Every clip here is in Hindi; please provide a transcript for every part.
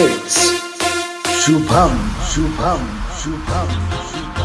It's Shubham, Shubham, Shubham, Shubham.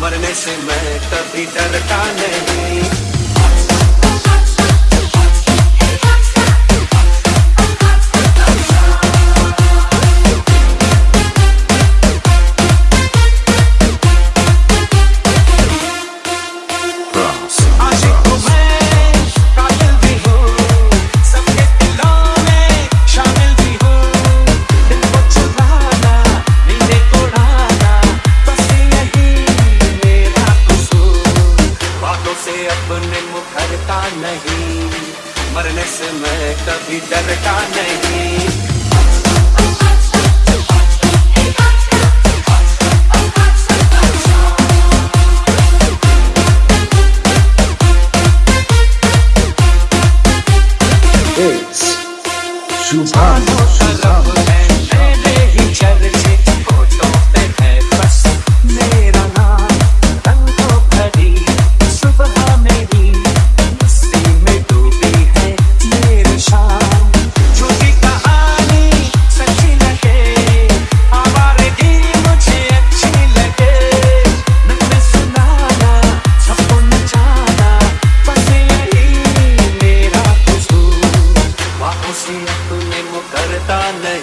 मरने से मैं कभी डरता नहीं। डरता नहीं। मरने से मैं कभी डरता नहीं। Shubham, ta ne